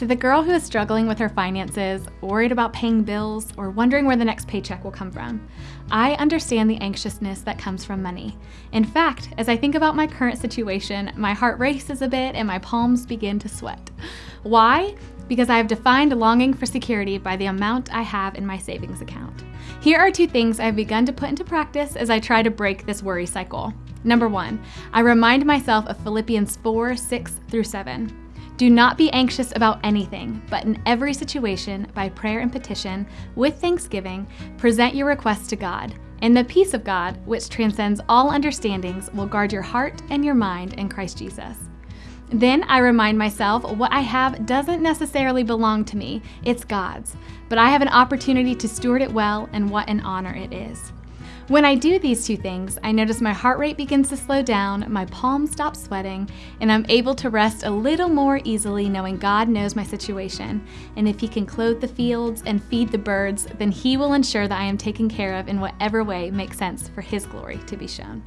To the girl who is struggling with her finances, worried about paying bills, or wondering where the next paycheck will come from, I understand the anxiousness that comes from money. In fact, as I think about my current situation, my heart races a bit and my palms begin to sweat. Why? Because I have defined longing for security by the amount I have in my savings account. Here are two things I've begun to put into practice as I try to break this worry cycle. Number one, I remind myself of Philippians 4 6 through 7. Do not be anxious about anything, but in every situation, by prayer and petition, with thanksgiving, present your requests to God. And the peace of God, which transcends all understandings, will guard your heart and your mind in Christ Jesus. Then I remind myself what I have doesn't necessarily belong to me, it's God's, but I have an opportunity to steward it well, and what an honor it is. When I do these two things, I notice my heart rate begins to slow down, my palms stop sweating, and I'm able to rest a little more easily knowing God knows my situation. And if He can clothe the fields and feed the birds, then He will ensure that I am taken care of in whatever way makes sense for His glory to be shown.